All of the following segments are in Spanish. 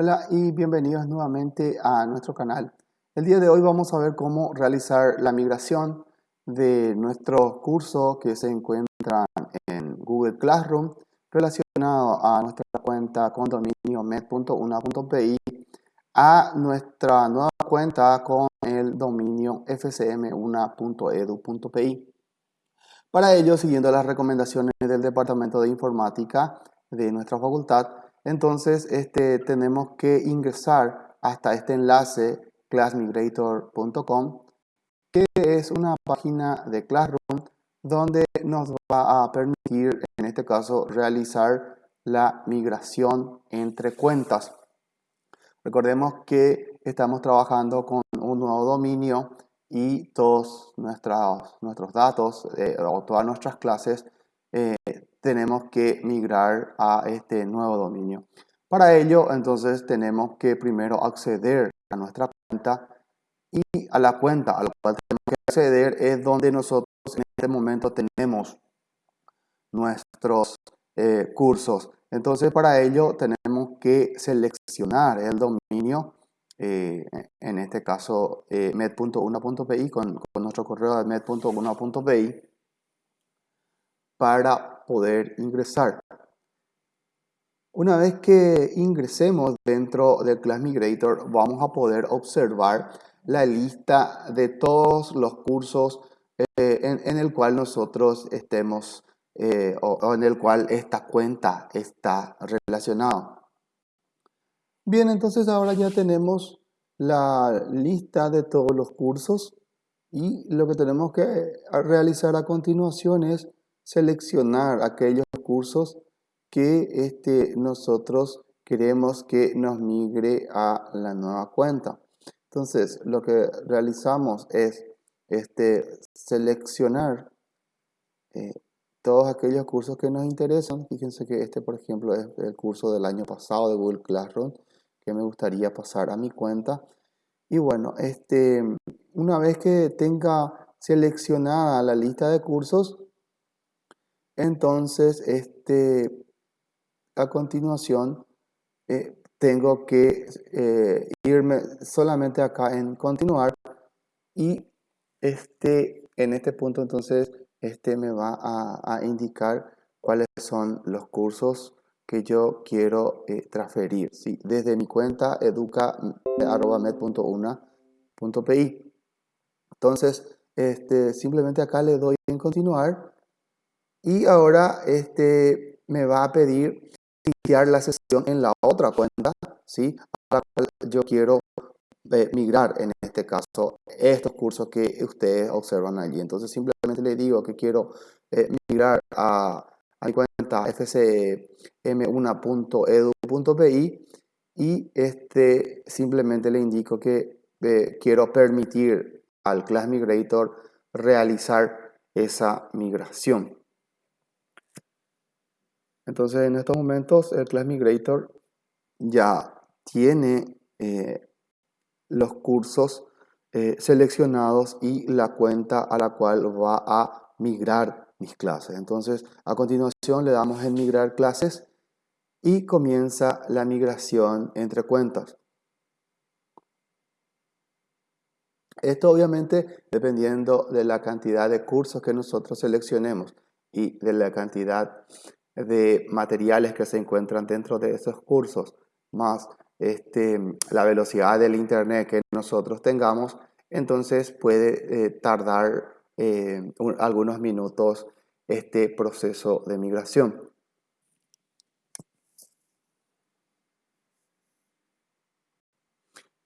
Hola y bienvenidos nuevamente a nuestro canal. El día de hoy vamos a ver cómo realizar la migración de nuestros cursos que se encuentran en Google Classroom relacionado a nuestra cuenta con dominio med.una.pi a nuestra nueva cuenta con el dominio fcm1.edu.pi. Para ello, siguiendo las recomendaciones del Departamento de Informática de nuestra facultad, entonces este, tenemos que ingresar hasta este enlace classmigrator.com que es una página de Classroom donde nos va a permitir, en este caso, realizar la migración entre cuentas. Recordemos que estamos trabajando con un nuevo dominio y todos nuestros, nuestros datos eh, o todas nuestras clases eh, tenemos que migrar a este nuevo dominio. Para ello, entonces, tenemos que primero acceder a nuestra cuenta y a la cuenta a la cual tenemos que acceder es donde nosotros en este momento tenemos nuestros eh, cursos. Entonces, para ello tenemos que seleccionar el dominio eh, en este caso eh, med.1.pi con, con, nuestro correo de med.1.pi para poder ingresar. Una vez que ingresemos dentro del Class Migrator vamos a poder observar la lista de todos los cursos eh, en, el cual nosotros estemos o, en el cual esta cuenta está relacionada. Bien, entonces ahora ya tenemos la lista de todos los cursos y lo que tenemos que realizar a continuación es seleccionar aquellos cursos que este, nosotros queremos que nos migre a la nueva cuenta. Entonces, lo que realizamos es este, seleccionar eh, todos aquellos cursos que nos interesan. Fíjense que este, por ejemplo, es el curso del año pasado de Google Classroom que me gustaría pasar a mi cuenta. Y bueno, este, una vez que tenga seleccionada la lista de cursos, entonces este, a continuación eh, tengo que eh, irme solamente acá en continuar y este, en este punto entonces este me va a, indicar cuáles son los cursos que yo quiero eh, transferir desde mi cuenta educa.med.una.pi. Entonces, este, simplemente acá le doy en continuar y ahora este, me va a pedir iniciar la sesión en la otra cuenta, ¿sí? Ahora yo quiero eh, migrar en este caso estos cursos que ustedes observan allí. Entonces simplemente le digo que quiero eh, migrar a a mi cuenta fcm1.edu.pi y este, simplemente le indico que eh, quiero permitir al Class Migrator realizar esa migración. Entonces en estos momentos el Class Migrator ya tiene eh, los cursos eh, seleccionados y la cuenta a la cual va a migrar mis clases. Entonces, a continuación le damos en migrar clases y comienza la migración entre cuentas. Esto obviamente dependiendo de la cantidad de cursos que nosotros seleccionemos y de la cantidad de materiales que se encuentran dentro de esos cursos, más este, la velocidad del internet que nosotros tengamos, entonces puede eh, tardar eh, algunos minutos este proceso de migración.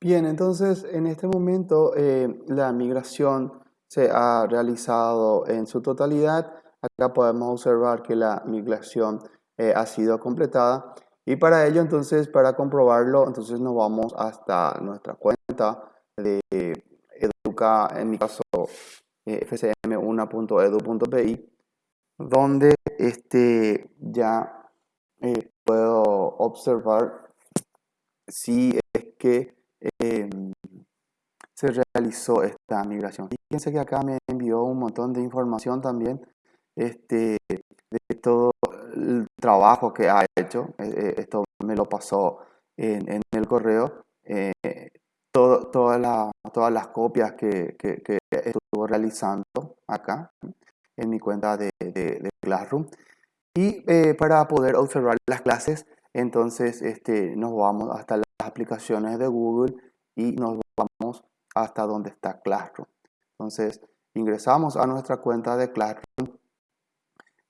Bien, entonces en este momento eh, la migración se ha realizado en su totalidad. Acá podemos observar que la migración eh, ha sido completada y para ello entonces para comprobarlo entonces nos vamos hasta nuestra cuenta de Educa, en mi caso fcm1.edu.pi, donde este, ya eh, puedo observar si es que em, se realizó esta migración. Fíjense que acá me envió un montón de información también este, de todo el trabajo que ha hecho. Eh, eh, esto me lo pasó en, el correo eh, todas las copias que, que, estuvo realizando acá en mi cuenta de, de, Classroom. Y eh, para poder observar las clases, entonces este, nos vamos hasta las aplicaciones de Google y nos vamos hasta donde está Classroom. Entonces ingresamos a nuestra cuenta de Classroom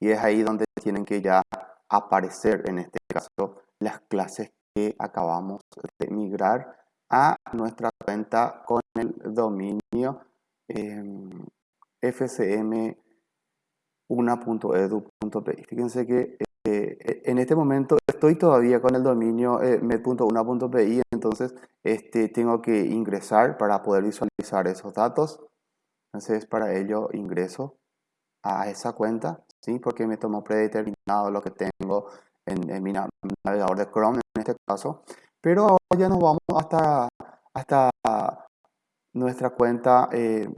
y es ahí donde tienen que ya aparecer en este caso las clases que acabamos de migrar a nuestra cuenta con el dominio eh, fcm1.edu.pi. Fíjense que eh, en este momento estoy todavía con el dominio eh, med.una.pi, entonces este, tengo que ingresar para poder visualizar esos datos. Entonces para ello ingreso a esa cuenta, ¿sí? porque me tomó predeterminado lo que tengo en, mi navegador de Chrome en este caso. Pero ahora ya nos vamos hasta, hasta nuestra cuenta eh,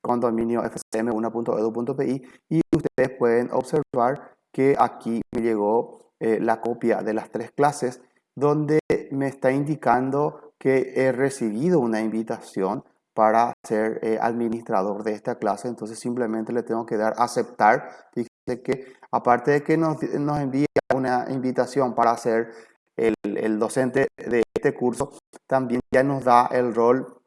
con dominio fcm1.edu.pi y ustedes pueden observar que aquí me llegó eh, la copia de las tres clases donde me está indicando que he recibido una invitación para ser eh, administrador de esta clase, entonces simplemente le tengo que dar aceptar. Fíjense que aparte de que nos, nos envía una invitación para ser el, docente de este curso también ya nos da el rol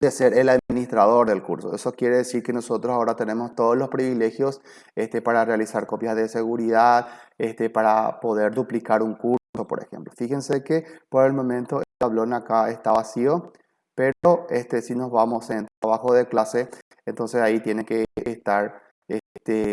de ser el administrador del curso. Eso quiere decir que nosotros ahora tenemos todos los privilegios este, para realizar copias de seguridad, este, para poder duplicar un curso, por ejemplo. Fíjense que por el momento el tablón acá está vacío, pero este, si nos vamos en trabajo de clase, entonces ahí tiene que estar este,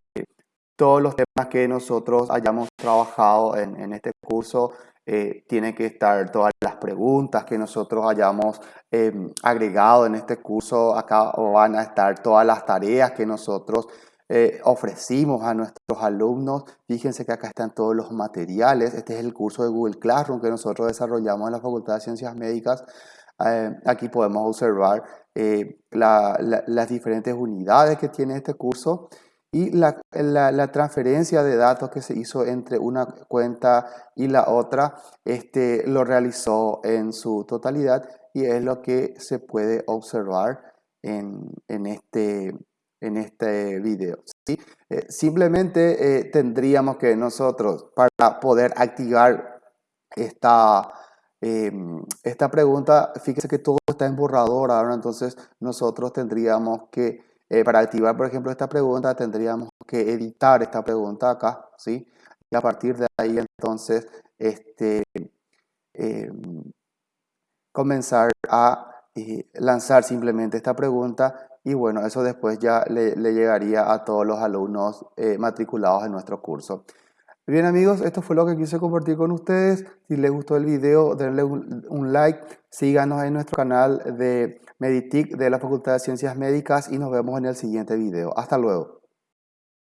todos los temas que nosotros hayamos trabajado en, este curso, eh, tiene que estar todas las preguntas que nosotros hayamos em, agregado en este curso. Acá van a estar todas las tareas que nosotros eh, ofrecimos a nuestros alumnos. Fíjense que acá están todos los materiales. Este es el curso de Google Classroom que nosotros desarrollamos en la Facultad de Ciencias Médicas. Eh, aquí podemos observar las diferentes unidades que tiene este curso y la, la, transferencia de datos que se hizo entre una cuenta y la otra este, lo realizó en su totalidad y es lo que se puede observar en, en este, en este video. ¿sí? Eh, simplemente eh, tendríamos que nosotros, para poder activar esta, em, esta pregunta, fíjese que todo está en borrador ahora, entonces nosotros tendríamos que eh, para activar, por ejemplo, esta pregunta tendríamos que editar esta pregunta acá, ¿sí? Y a partir de ahí entonces este, eh, comenzar a eh, lanzar simplemente esta pregunta y bueno, eso después ya le, llegaría a todos los alumnos matriculados en nuestro curso. Bien amigos, esto fue lo que quise compartir con ustedes. Si les gustó el video, denle un, like. Síganos en nuestro canal de Meditic de la Facultad de Ciencias Médicas y nos vemos en el siguiente video. Hasta luego.